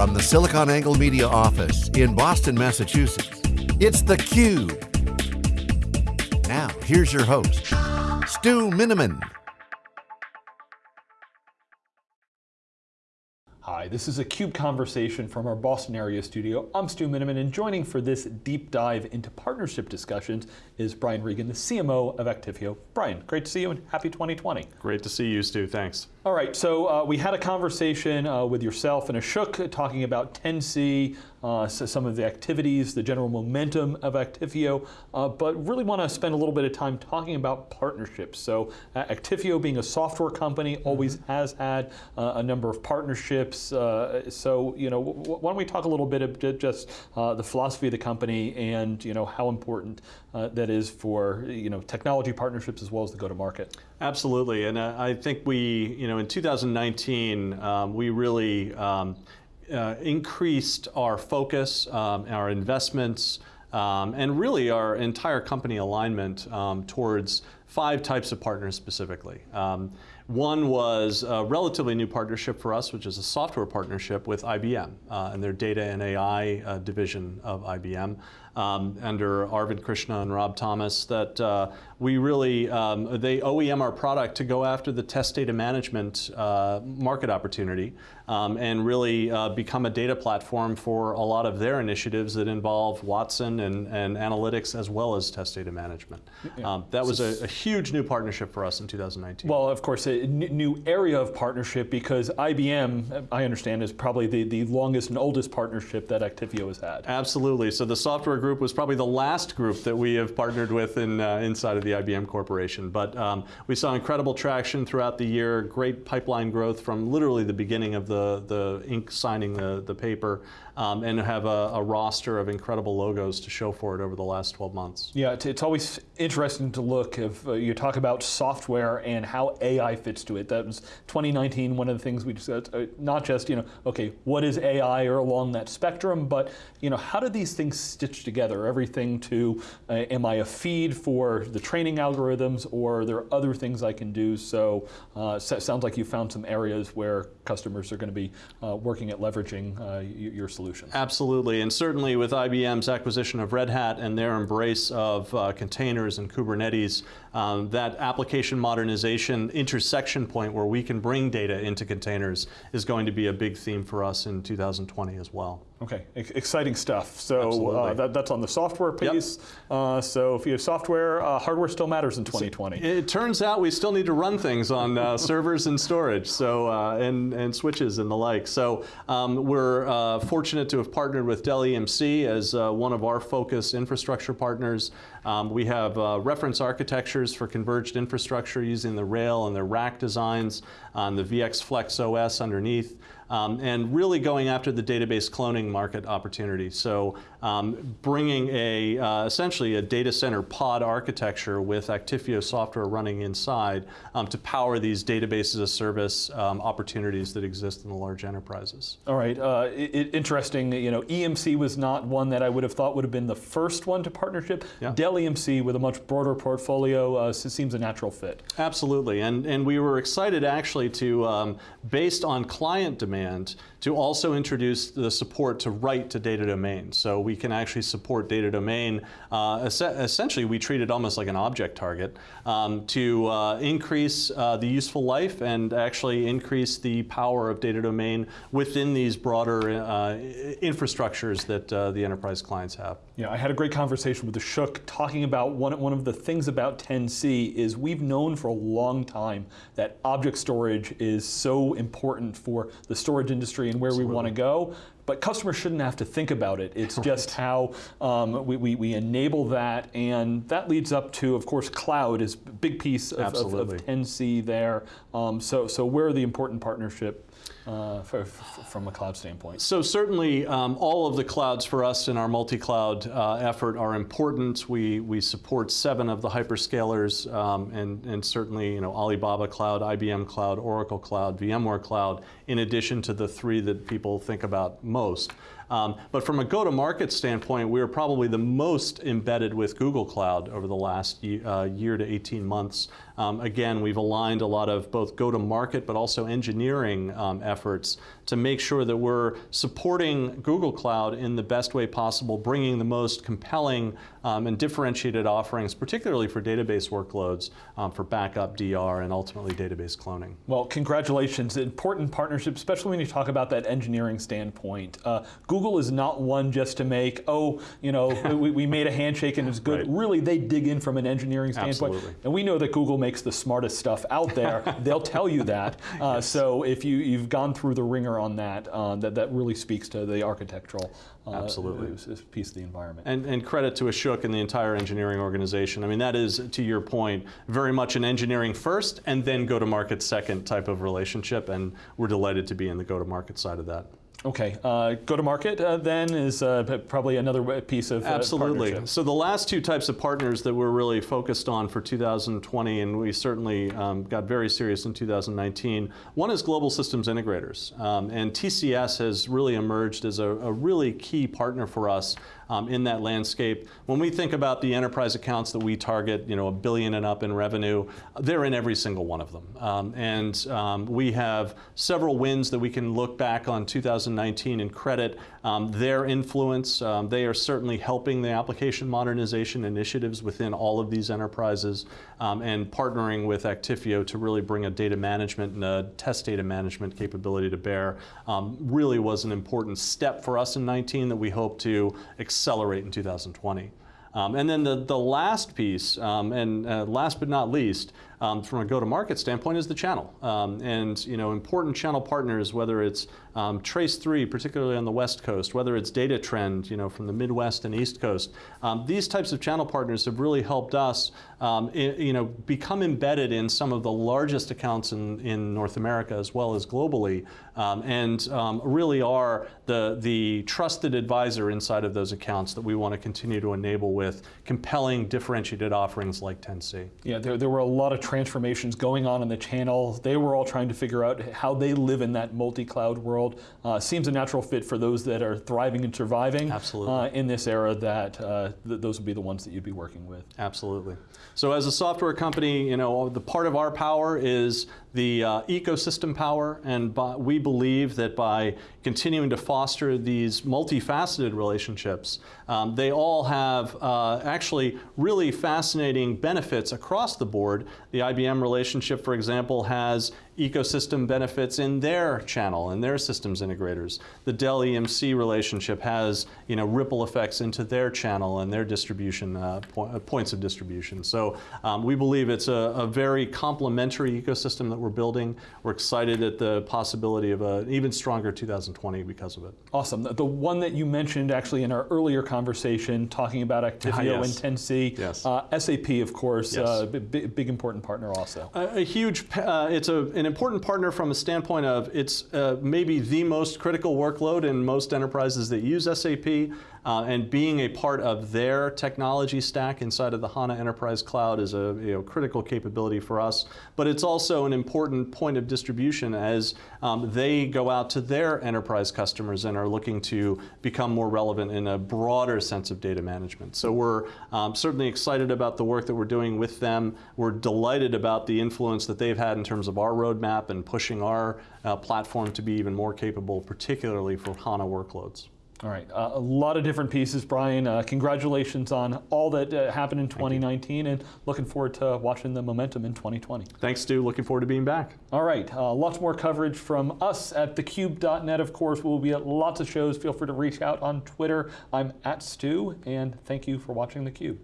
From the SiliconANGLE Media office in Boston, Massachusetts, it's theCUBE. Now, here's your host, Stu Miniman. Hi, this is a CUBE conversation from our Boston area studio. I'm Stu Miniman, and joining for this deep dive into partnership discussions is Brian Reagan, the CMO of Actifio. Brian, great to see you and happy 2020. Great to see you, Stu, thanks. All right, so uh, we had a conversation uh, with yourself and Ashok talking about 10C, uh, so some of the activities, the general momentum of Actifio, uh, but really want to spend a little bit of time talking about partnerships. So uh, Actifio being a software company always mm -hmm. has had uh, a number of partnerships. so, you know, why don't we talk a little bit of just the philosophy of the company and, you know, how important that is for, you know, technology partnerships as well as the go-to-market. Absolutely, and I think we, you know, know, in 2019, um, we really um, uh, increased our focus, um, our investments, um, and really our entire company alignment um, towards five types of partners specifically. Um, one was a relatively new partnership for us, which is a software partnership with IBM uh, and their data and AI uh, division of IBM um, under Arvind Krishna and Rob Thomas that uh, we really, um, they OEM our product to go after the test data management uh, market opportunity um, and really uh, become a data platform for a lot of their initiatives that involve Watson and, and analytics as well as test data management. Yeah. Um, that was a, a, huge new partnership for us in 2019. Well, of course, a new area of partnership because IBM, I understand, is probably the, the longest and oldest partnership that Actifio has had. Absolutely. So the software group was probably the last group that we have partnered with in, uh, inside of the IBM Corporation. But um, we saw incredible traction throughout the year, great pipeline growth from literally the beginning of the, the ink signing the, the paper um, and have a, a, roster of incredible logos to show for it over the last 12 months. Yeah, it's always interesting to look if uh, you talk about software and how AI fits to it. That was 2019, one of the things we discussed, uh, not just, you know, okay, what is AI or along that spectrum, but, you know, how do these things stitch together? Together, everything to, uh, am I a feed for the training algorithms or are there other things I can do? So, uh, so sounds like you found some areas where customers are going to be uh, working at leveraging uh, your solution. Absolutely, and certainly with IBM's acquisition of Red Hat and their embrace of uh, containers and Kubernetes, um, that application modernization intersection point where we can bring data into containers is going to be a big theme for us in 2020 as well. Okay, exciting stuff. So uh, that, that's on the software piece. Yep. Uh, so if you have software, uh, hardware still matters in 2020. It, it turns out we still need to run things on uh, servers and storage, so uh, and and switches and the like. So um, we're uh, fortunate to have partnered with Dell EMC as one of our focus infrastructure partners. Um, we have reference for converged infrastructure using the rail and the rack designs on the VX Flex OS underneath um, and really going after the database cloning market opportunity. So um, bringing a, uh, essentially a data center pod architecture with Actifio software running inside um, to power these databases as service um, opportunities that exist in the large enterprises. All right, uh, it, interesting, you know, EMC was not one that I would have thought would have been the first one to partnership. Yeah. Dell EMC with a much broader portfolio uh, seems a natural fit. Absolutely, and, and we were excited actually to, um, based on client demand, to also introduce the support to write to data domain. So we can actually support data domain. Uh, es essentially, we treat it almost like an object target um, to uh, increase uh, the useful life and actually increase the power of data domain within these broader uh, infrastructures that uh, the enterprise clients have. Yeah, I had a great conversation with the Ashok talking about one, one of the things about 10C is we've known for a long time that object storage is so important for the storage industry and where Absolutely. we want to go. But customers shouldn't have to think about it. It's just how um, we, we, we, enable that, and that leads up to, of course, cloud is a big piece of, of, of 10C there. Um, so, so where are the important partnership uh, for, from a cloud standpoint? So certainly um, all of the clouds for us in our multi-cloud uh, effort are important. We, we support seven of the hyperscalers um, and, and certainly you know, Alibaba Cloud, IBM Cloud, Oracle Cloud, VMware Cloud, in addition to the three that people think about most. Um, but from a go-to-market standpoint, we are probably the most embedded with Google Cloud over the last uh, year to 18 months. um, again, we've aligned a lot of both go-to-market but also engineering um, efforts to make sure that we're supporting Google Cloud in the best way possible, bringing the most compelling um, and differentiated offerings, particularly for database workloads, um, for backup, DR, and ultimately database cloning. Well, congratulations. Important partnership, especially when you talk about that engineering standpoint. Uh, Google is not one just to make, oh, you know, we, we, made a handshake and it's good. Right. Really, they dig in from an engineering standpoint. Absolutely. And we know that Google makes the smartest stuff out there. They'll tell you that. Uh, yes. So if you, you've gone through the wringer on that, uh, that, that really speaks to the architectural uh, Absolutely. piece of the environment. And, and credit to Ashok and the entire engineering organization. I mean, that is, to your point, very much an engineering first and then go-to-market second type of relationship, and we're delighted to be in the go-to-market side of that. Okay, uh, go to market uh, then is uh, probably another piece of uh, Absolutely. So the last two types of partners that we're really focused on for 2020, and we certainly um, got very serious in 2019, one is global systems integrators. Um, and TCS has really emerged as a, a really key partner for us um, in that landscape. When we think about the enterprise accounts that we target, you know, a billion and up in revenue, they're in every single one of them. Um, and um, we have several wins that we can look back on 2019 and credit um, their influence. Um, they are certainly helping the application modernization initiatives within all of these enterprises um, and partnering with Actifio to really bring a data management and a test data management capability to bear really was an important step for us in 19 that we hope to accelerate accelerate in 2020. Um, and then the, the last piece, um, and uh, last but not least, um, from a go-to-market standpoint is the channel. Um, and you know, important channel partners, whether it's um, Trace3, particularly on the West Coast, whether it's Data Trend, you know, from the Midwest and East Coast, um, these types of channel partners have really helped us, um, you know, become embedded in some of the largest accounts in, in North America as well as globally, and really are the, the trusted advisor inside of those accounts that we want to continue to enable with compelling differentiated offerings like 10C. Yeah, there, there were a lot of transformations going on in the channel. They were all trying to figure out how they live in that multi-cloud world. Uh, seems a natural fit for those that are thriving and surviving uh, in this era that uh, th those would be the ones that you'd be working with. Absolutely. So as a software company, you know, the part of our power is the uh, ecosystem power, and by, we believe that by continuing to foster these multifaceted relationships, um, they all have uh, actually really fascinating benefits across the board. The IBM relationship, for example, has ecosystem benefits in their channel and their systems integrators. The Dell EMC relationship has you know, ripple effects into their channel and their distribution uh, po uh, points of distribution. So um, we believe it's a, a, very complementary ecosystem that we're building. We're excited at the possibility of an even stronger 2020 because of it. Awesome. The one that you mentioned actually in our earlier conversation talking about Actifio ah, yes. and 10C, yes. uh, SAP of course, yes. uh, big, big, important partner also. A, a huge, uh, it's a, an important partner from a standpoint of it's uh, maybe the most critical workload in most enterprises that use SAP. Uh, and being a part of their technology stack inside of the HANA Enterprise Cloud is a you know, critical capability for us. But it's also an important point of distribution as um, they go out to their enterprise customers and are looking to become more relevant in a broader sense of data management. So we're um, certainly excited about the work that we're doing with them. We're delighted about the influence that they've had in terms of our roadmap and pushing our uh, platform to be even more capable, particularly for HANA workloads. All right, uh, a lot of different pieces, Brian. Uh, congratulations on all that uh, happened in 2019 and looking forward to watching the momentum in 2020. Thanks, Stu. Looking forward to being back. All right, uh, lots more coverage from us at thecube.net, of course. We'll be at lots of shows. Feel free to reach out on Twitter. I'm at Stu, and thank you for watching theCUBE.